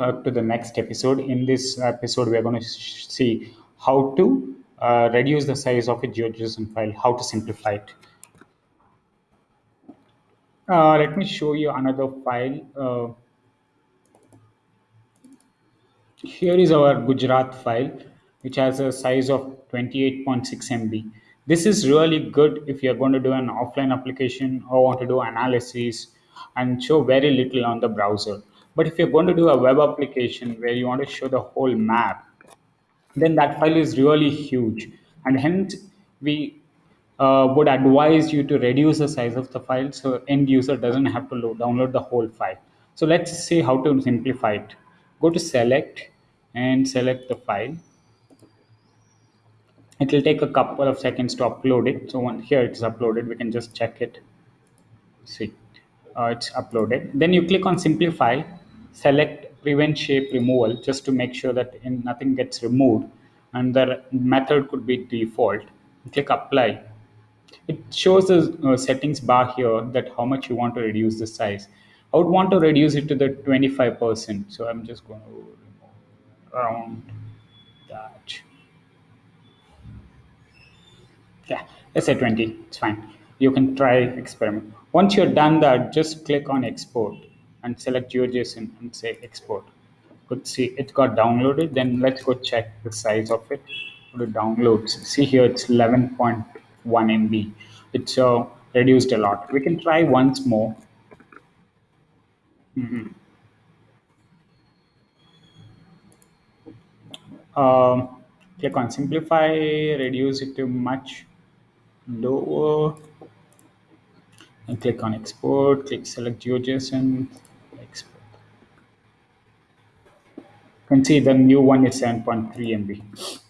uh, to the next episode. In this episode, we are going to see how to uh, reduce the size of a GeoJSON file, how to simplify it. Uh, let me show you another file. Uh, here is our Gujarat file, which has a size of 28.6 MB. This is really good if you're going to do an offline application or want to do analysis and show very little on the browser. But if you're going to do a web application where you want to show the whole map, then that file is really huge. And hence, we uh, would advise you to reduce the size of the file so end user doesn't have to load, download the whole file. So let's see how to simplify it. Go to select and select the file. It will take a couple of seconds to upload it. So here it's uploaded, we can just check it. See, uh, it's uploaded. Then you click on simplify, select prevent shape removal just to make sure that in, nothing gets removed and the method could be default. Click apply it shows the uh, settings bar here that how much you want to reduce the size. I would want to reduce it to the 25%. So I'm just going to remove around that. Yeah, let's say 20. It's fine. You can try experiment. Once you're done that, just click on export and select GeoJSON and say export. Could see it got downloaded. Then let's go check the size of it. Go to downloads. See here, it's 11.1 MB. It's uh, reduced a lot. We can try once more. Um, click on simplify, reduce it to much lower, and click on export. Click select GeoJSON, Can see the new one is 7.3 MB.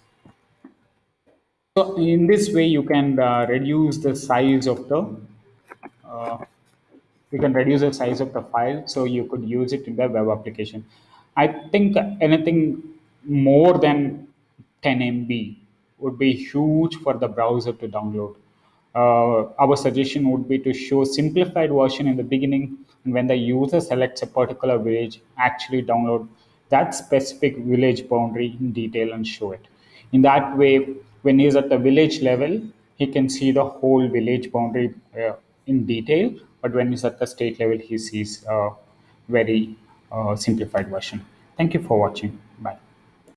So in this way, you can uh, reduce the size of the uh, you can reduce the size of the file so you could use it in the web application. I think anything more than 10 MB would be huge for the browser to download. Uh, our suggestion would be to show simplified version in the beginning and when the user selects a particular village, actually download that specific village boundary in detail and show it. In that way, when he's at the village level, he can see the whole village boundary uh, in detail. But when he's at the state level, he sees a very uh, simplified version. Thank you for watching. Bye.